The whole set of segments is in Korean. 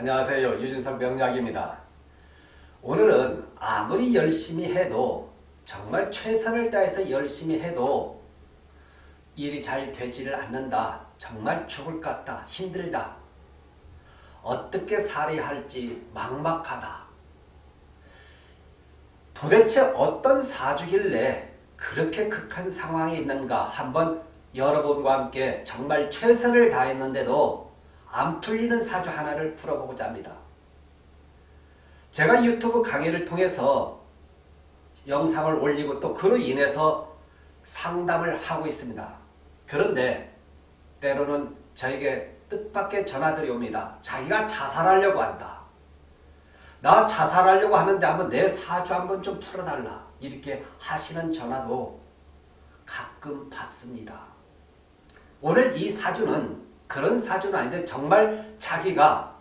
안녕하세요. 유진석 명약입니다. 오늘은 아무리 열심히 해도 정말 최선을 다해서 열심히 해도 일이 잘 되지를 않는다. 정말 죽을 것 같다. 힘들다. 어떻게 살아야 할지 막막하다. 도대체 어떤 사주길래 그렇게 극한 상황에 있는가 한번 여러분과 함께 정말 최선을 다했는데도 안 풀리는 사주 하나를 풀어보고자 합니다. 제가 유튜브 강의를 통해서 영상을 올리고 또 그로 인해서 상담을 하고 있습니다. 그런데 때로는 저에게 뜻밖의 전화들이 옵니다. 자기가 자살하려고 한다. 나 자살하려고 하는데 한번 내 사주 한번 좀 풀어달라. 이렇게 하시는 전화도 가끔 받습니다. 오늘 이 사주는 그런 사주는 아닌데 정말 자기가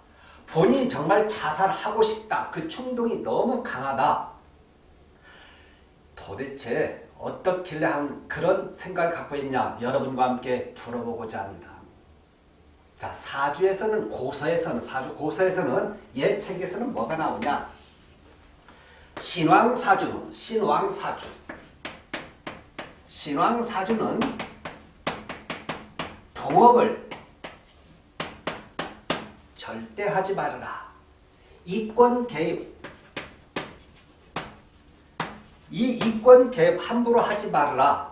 본인이 정말 자살하고 싶다. 그 충동이 너무 강하다. 도대체 어떻길래 한 그런 생각을 갖고 있냐 여러분과 함께 풀어보고자 합니다. 자 사주에서는 고서에서는 사주 고서에서는 예책에서는 뭐가 나오냐 신왕사주는 신왕사주 신왕사주는 동업을 절대 하지 말아라. 이권 개입. 이 이권 개입 함부로 하지 말아라.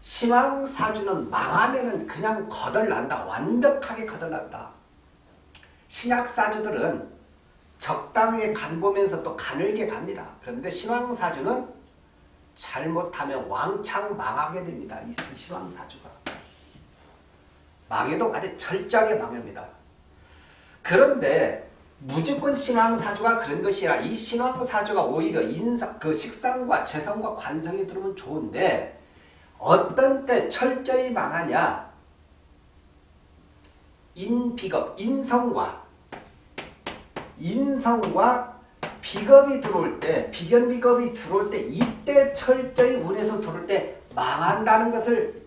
신앙사주는 망하면 그냥 거덜난다. 완벽하게 거덜난다. 신약사주들은 적당하게 간 보면서 또 가늘게 갑니다. 그런데 신앙사주는 잘못하면 왕창 망하게 됩니다. 이 신앙사주가. 망해도 아주 철저하게 망합니다. 그런데 무조건 신왕사주가 그런 것이 아니라 이 신왕사주가 오히려 인사, 그 식상과 재성과 관성이 들어오면 좋은데 어떤 때 철저히 망하냐? 인비겁, 인성과 인성과 비겁이 들어올 때 비견비겁이 들어올 때 이때 철저히 운에서 들어올 때 망한다는 것을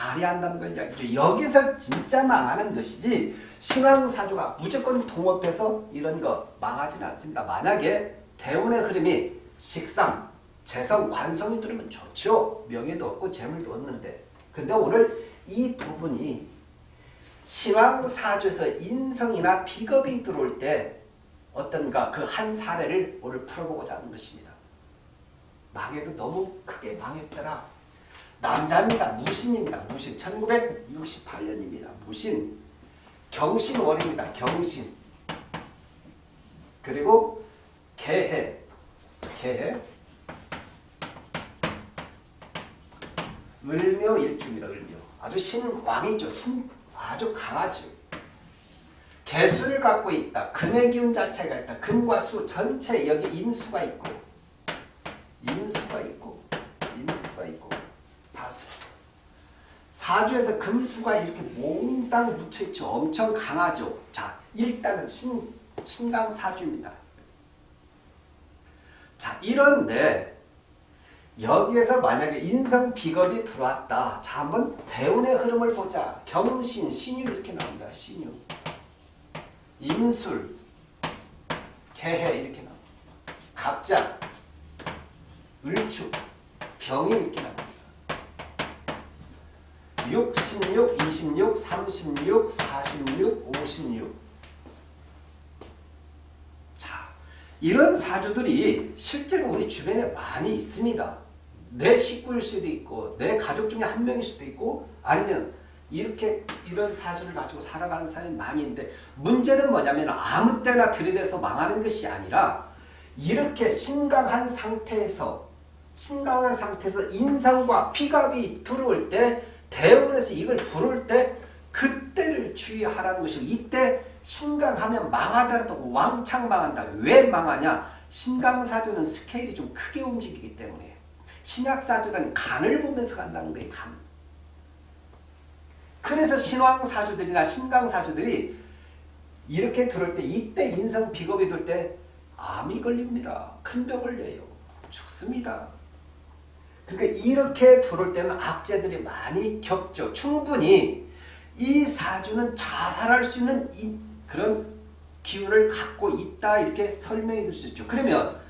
알아야 한다는 걸 이야기죠. 여기서 진짜 망하는 것이지 신앙사주가 무조건 동업해서 이런 거 망하지는 않습니다. 만약에 대운의 흐름이 식상, 재성, 관성이 들으면 좋죠. 명예도 없고 재물도 없는데. 근데 오늘 이 부분이 신앙사주에서 인성이나 비겁이 들어올 때 어떤가 그 한 사례를 오늘 풀어보고자 하는 것입니다. 망해도 너무 크게 망했더라. 남자입니다. 무신입니다. 무신. 1968년입니다. 무신. 경신월입니다. 경신. 그리고 개해. 개해. 을묘 일주입니다. 을묘. 아주 신왕이죠. 신 아주 강하죠. 개수를 갖고 있다. 금의 기운 자체가 있다. 금과 수 전체 여기 인수가 있고 인수가 있고 인수가 있고 사주에서 금수가 이렇게 몽땅 묻혀있죠. 엄청 강하죠. 자, 일단은 신, 신강사주입니다. 자, 이런데 여기에서 만약에 인성 비겁이 들어왔다. 자, 한번 대운의 흐름을 보자. 경신, 신유 이렇게 나옵니다. 신유. 임술, 개해 이렇게 나옵니다. 갑자, 을축, 병이 이렇게 나옵니다. 6, 16, 26, 36, 46, 56. 자, 이런 사주들이 실제로 우리 주변에 많이 있습니다. 내 식구일 수도 있고 내 가족 중에 한 명일 수도 있고 아니면 이렇게 이런 사주를 가지고 살아가는 사람이 많이 있는데 문제는 뭐냐면 아무 때나 들이대서 망하는 것이 아니라 이렇게 심각한 상태에서 심각한 상태에서 인상과 피갑이 들어올 때 대원에서 이걸 부를 때 그때를 주의하라는 것이고 이때 신강하면 망하더라도 왕창 망한다. 왜 망하냐? 신강사주는 스케일이 좀 크게 움직이기 때문에 신약사주는 간을 보면서 간다는 거예요. 간. 그래서 신왕사주들이나 신강사주들이 이렇게 들을 때 이때 인성 비겁이 들 때 암이 걸립니다. 큰병 걸려요. 죽습니다. 그러니까 이렇게 들어올 때는 악재들이 많이 겪죠. 충분히 이 사주는 자살할 수 있는 그런 기운을 갖고 있다 이렇게 설명해 줄수 있죠. 그러면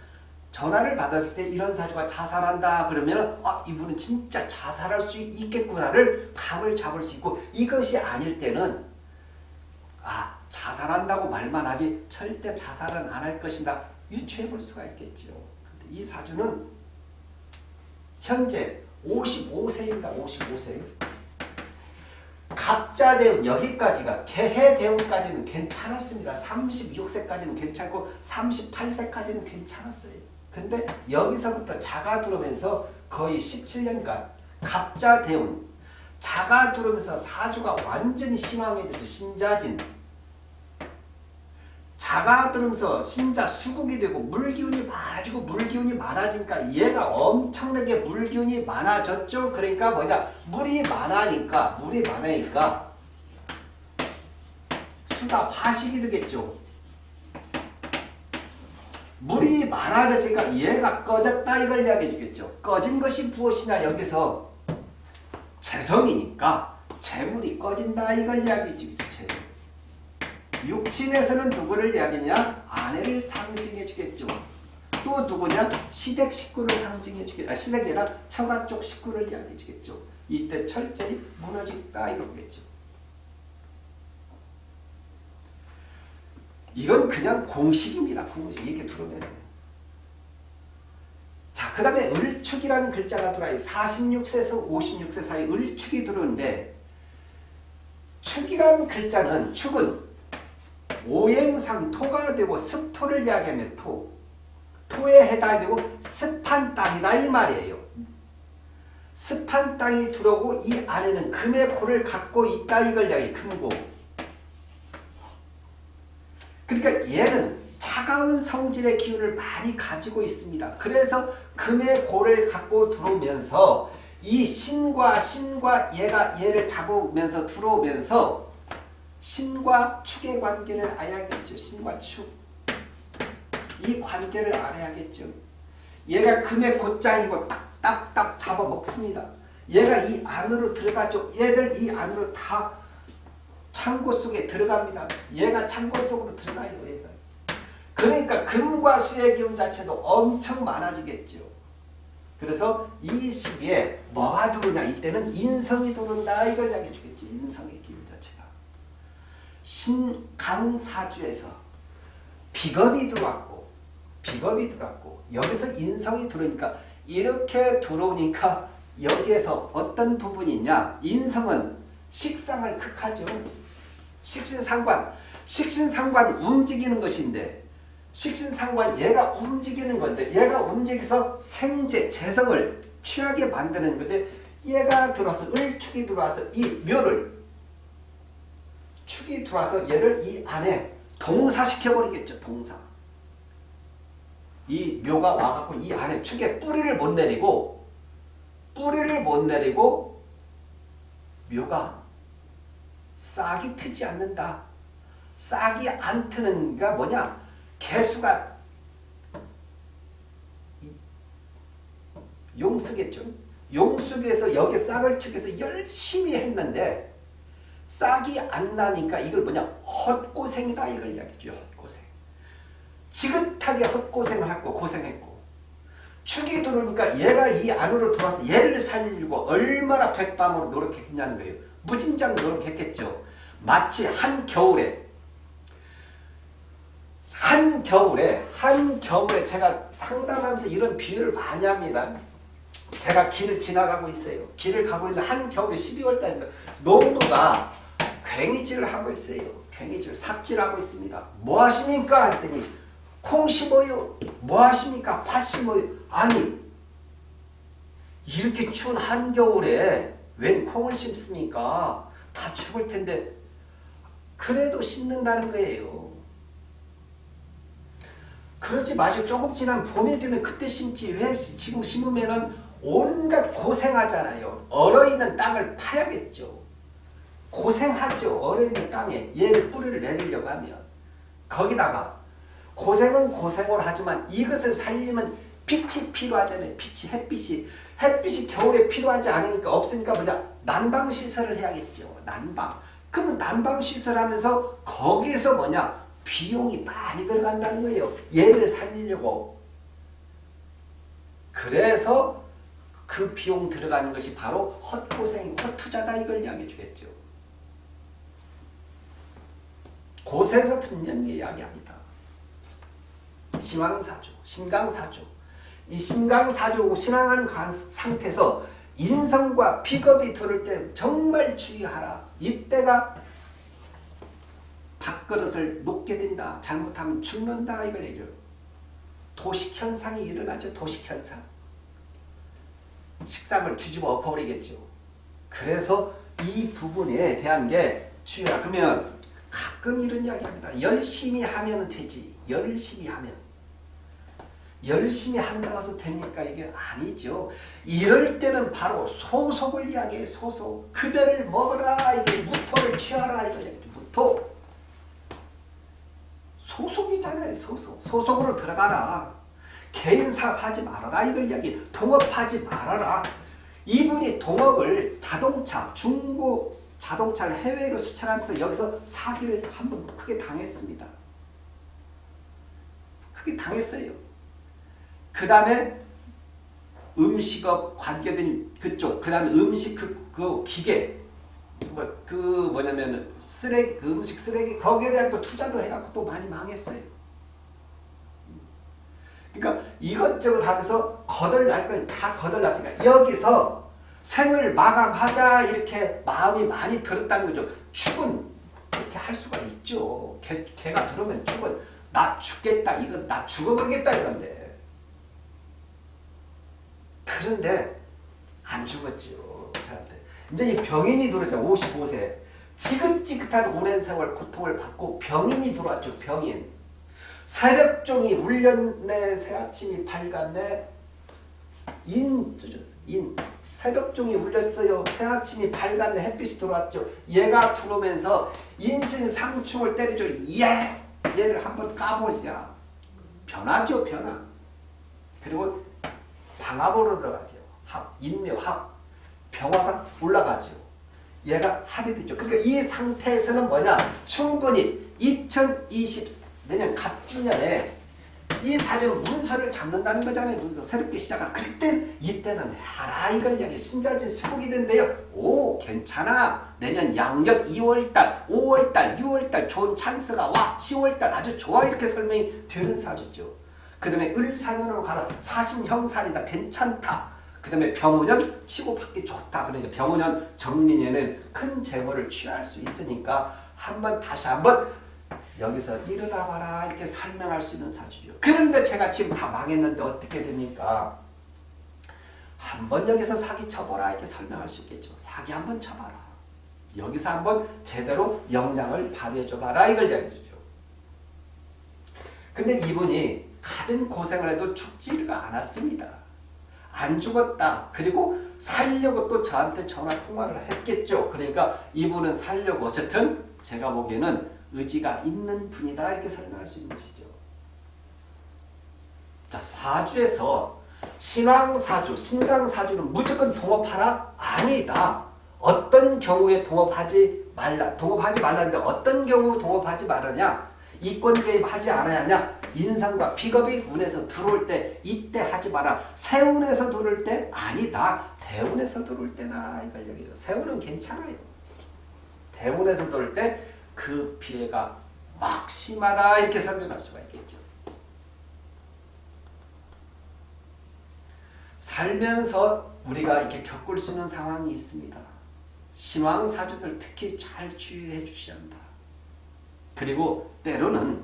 전화를 받았을 때 이런 사주가 자살한다 그러면 아 이분은 진짜 자살할 수 있겠구나를 감을 잡을 수 있고 이것이 아닐 때는 아 자살한다고 말만 하지 절대 자살은 안 할 것이다 유추해 볼 수가 있겠죠. 이 사주는 현재 55세입니다. 55세. 갑자 대운 여기까지가 개해 대운까지는 괜찮았습니다. 36세까지는 괜찮고 38세까지는 괜찮았어요. 근데 여기서부터 자가 들어오면서 거의 17년간 갑자 대운 자가 들어오면서 사주가 완전히 심황해져서 신자진 자가 들으면서 신자 수국이 되고 물기운이 많아지고 물기운이 많아지니까 얘가 엄청나게 물기운이 많아졌죠. 그러니까 뭐냐 물이 많아니까 물이 많으니까 수가 화식이 되겠죠. 물이 많아졌으니까 얘가 꺼졌다 이걸 이야기해 주겠죠. 꺼진 것이 무엇이냐 여기서 재성이니까 재물이 꺼진다 이걸 이야기해 주겠죠. 육친에서는 누구를 이야기냐? 아내를 상징해 주겠죠. 또 누구냐? 시댁 식구를 상징해 주겠죠. 아, 시댁이 아니라 처가 쪽 식구를 이야기해 주겠죠. 이때 철저히 무너지다 이러겠죠. 이건 그냥 공식입니다. 공식. 이렇게 들으면. 자, 그 다음에 을축이라는 글자가 들어와요. 46세에서 56세 사이 을축이 들어오는데 축이라는 글자는 축은 오행상 토가 되고 습토를 이야기하면 토. 토에 해당되고 습한 땅이다 이 말이에요. 습한 땅이 들어오고 이 안에는 금의 고를 갖고 있다 이걸 이야기 금고. 그러니까 얘는 차가운 성질의 기운을 많이 가지고 있습니다. 그래서 금의 고를 갖고 들어오면서 이 신과 신과 얘가 얘를 잡으면서 들어오면서 신과 축의 관계를 알아야겠죠. 신과 축. 이 관계를 알아야겠죠. 얘가 금의 곧장이고 딱딱딱 잡아먹습니다. 얘가 이 안으로 들어가죠. 얘들 이 안으로 다 창고 속에 들어갑니다. 얘가 창고 속으로 들어가요. 얘가. 그러니까 금과 수의 기운 자체도 엄청 많아지겠죠. 그래서 이 시기에 뭐가 들어오냐 이때는 인성이 들어온다 이걸 이야기해 주겠죠. 인성의 기운. 신강사주에서 비겁이 들어왔고 비겁이 들어왔고 여기서 인성이 들어오니까 이렇게 들어오니까 여기에서 어떤 부분이 있냐 인성은 식상을 극하죠. 식신상관 식신상관 움직이는 것인데 식신상관 얘가 움직이는 건데 얘가 움직여서 생재 재성을 취하게 만드는 건데 얘가 들어와서 을축이 들어와서 이 묘를 축이 들어와서 얘를 이 안에 동사시켜버리겠죠. 동사. 이 묘가 와갖고 이 안에 축에 뿌리를 못 내리고 뿌리를 못 내리고 묘가 싹이 트지 않는다. 싹이 안 트는 게 뭐냐? 개수가 용수겠죠. 용수에서 여기 싹을 축해서 열심히 했는데 싹이 안 나니까 이걸 뭐냐? 헛고생이다 이걸 이야기죠 헛고생. 지긋하게 헛고생을 하고 고생했고. 축이 들어오니까 얘가 이 안으로 들어와서 얘를 살리려고 얼마나 백밤으로 노력했냐는 거예요. 무진장 노력했겠죠. 마치 한 겨울에 한 겨울에 한 겨울에 제가 상담하면서 이런 비유를 많이 합니다. 제가 길을 지나가고 있어요. 길을 가고 있는데 한 겨울에 12월 달입니다 농도가 괭이질을 하고 있어요. 괭이질, 삽질하고 있습니다. 뭐 하십니까? 했더니 콩 심어요. 뭐 하십니까? 팥 심어요. 아니 이렇게 추운 한겨울에 웬 콩을 심습니까? 다 죽을 텐데 그래도 심는다는 거예요. 그러지 마시고 조금 지난 봄이 되면 그때 심지 왜 지금 심으면 온갖 고생하잖아요. 얼어있는 땅을 파야겠죠. 고생하죠. 얼어있는 땅에 얘를 뿌리를 내리려고 하면 거기다가 고생은 고생을 하지만 이것을 살리면 빛이 필요하잖아요. 빛이 햇빛이 햇빛이 겨울에 필요하지 않으니까 없으니까 뭐냐 난방시설을 해야겠죠. 난방. 그러면 난방시설 하면서 거기에서 뭐냐 비용이 많이 들어간다는 거예요. 얘를 살리려고. 그래서 그 비용 들어가는 것이 바로 헛고생, 헛투자다 이걸 이야기해 주겠죠. 고생에서 듣는 이야기합니다. 신왕사주, 신강사주. 이 신강사주, 신앙한 상태에서 인성과 비겁이 들을 때 정말 주의하라. 이때가 밥그릇을 놓게 된다. 잘못하면 죽는다. 이걸 얘기해요. 도식현상이 일어나죠. 도식현상. 식상을 뒤집어 엎어버리겠죠. 그래서 이 부분에 대한 게 주의하라. 그러면 가끔 이런 이야기 합니다. 열심히 하면 되지. 열심히 하면. 열심히 한다고 해서 됩니까? 이게 아니죠. 이럴 때는 바로 소속을 이야기해 소속. 급여를 먹어라. 이게 무토를 취하라. 얘기죠. 무토. 소속이잖아요. 소속. 소속으로 들어가라. 개인 사업하지 말아라. 이걸 이야기. 동업하지 말아라. 이분이 동업을 자동차, 중고 자동차를 해외로 수출하면서 여기서 사기를 한 번 크게 당했습니다. 크게 당했어요. 그 다음에 음식업 관계된 그쪽, 그 다음에 음식 그, 그 기계, 뭐, 그 뭐냐면 쓰레기, 그 음식 쓰레기, 거기에 대한 또 투자도 해갖고 또 많이 망했어요. 그러니까 이것저것 하면서 거덜날 걸 다 거덜났으니까 여기서 생을 마감하자 이렇게 마음이 많이 들었다는 거죠. 축은 이렇게 할 수가 있죠. 개, 개가 들어오면 축은 나 죽겠다 이건 나 죽어버리겠다 이건데 그런데 안 죽었죠. 저한테. 이제 이 병인이 들어왔죠. 55세 지긋지긋한 오랜 세월 고통을 받고 병인이 들어왔죠. 병인 새벽종이 울렸네 새아침이 밝았네 인, 인 새벽종이 울렸어요. 새아침이 밝았네 햇빛이 들어왔죠. 얘가 들어오면서 인신상충을 때리죠. 예! 얘를 한번 까보자. 변하죠. 변화. 그리고 방압으로 들어가죠. 합, 인묘, 합. 병화가 올라가죠. 얘가 합이 되죠. 그러니까 이 상태에서는 뭐냐? 충분히 2020 내년 갑진년에 이 사주는 문서를 잡는다는 거잖아요. 문서 새롭게 시작하는. 그때 이때는 하라 이걸 이야기 신자진 수국이 된대요. 오 괜찮아. 내년 양력 2월달, 5월달, 6월달 좋은 찬스가 와. 10월달 아주 좋아 이렇게 설명이 되는 사주죠. 그 다음에 을사년으로 가라. 사신형살이다. 괜찮다. 그 다음에 병우년 치고받기 좋다. 그러니까 병우년 정민에는 큰 재물을 취할 수 있으니까 한번 다시 한번 여기서 일어나 봐라 이렇게 설명할 수 있는 사주죠. 그런데 제가 지금 다 망했는데 어떻게 됩니까? 한번 여기서 사기 쳐보라 이렇게 설명할 수 있겠죠. 사기 한번 쳐봐라. 여기서 한번 제대로 역량을 발휘해줘봐라 이걸 얘기해주죠. 근데 이분이 가진 고생을 해도 죽지가 않았습니다. 안 죽었다. 그리고 살려고 또 저한테 전화 통화를 했겠죠. 그러니까 이분은 살려고 어쨌든 제가 보기에는 의지가 있는 분이다 이렇게 설명할 수 있는 것이죠. 자 사주에서 신왕사주, 신강사주는 무조건 동업하라? 아니다. 어떤 경우에 동업하지 말라. 동업하지 말라는데 어떤 경우 동업하지 말느냐? 이권 개입하지 않아야 하냐? 인상과 비겁이 운에서 들어올 때 이때 하지 마라. 세운에서 들어올 때 아니다. 대운에서 들어올 때나 이걸 얘기해요. 세운은 괜찮아요. 대운에서 들어올 때 그 피해가 막심하다 이렇게 설명할 수가 있겠죠. 살면서 우리가 이렇게 겪을 수 있는 상황이 있습니다. 신왕사주들 특히 잘 주의해 주셔야 한다. 그리고 때로는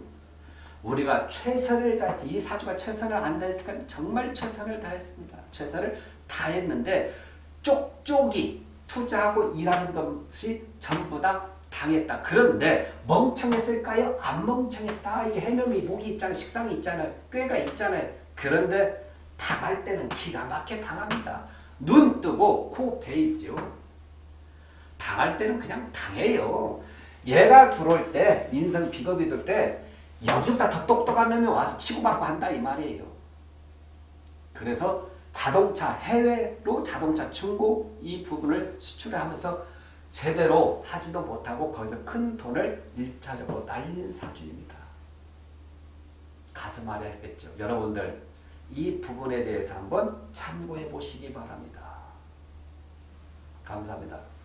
우리가 최선을 다했, 이 사주가 최선을 안 다했을까? 정말 최선을 다했습니다. 최선을 다했는데 쪽쪽이 투자하고 일하는 것이 전부 다 당했다. 그런데 멍청했을까요? 안 멍청했다. 이게 해놈이 목이 있잖아요. 식상이 있잖아요. 꾀가 있잖아요. 그런데 당할 때는 기가 막혀 당합니다. 눈 뜨고 코 베이죠. 당할 때는 그냥 당해요. 얘가 들어올 때 인성 비겁이 들 때 여기보다 더 똑똑한 놈이 와서 치고받고 한다 이 말이에요. 그래서 자동차 해외로 자동차 중고 이 부분을 수출하면서 제대로 하지도 못하고 거기서 큰 돈을 일차적으로 날린 사주입니다. 가슴 아래 했겠죠. 여러분들 이 부분에 대해서 한번 참고해 보시기 바랍니다. 감사합니다.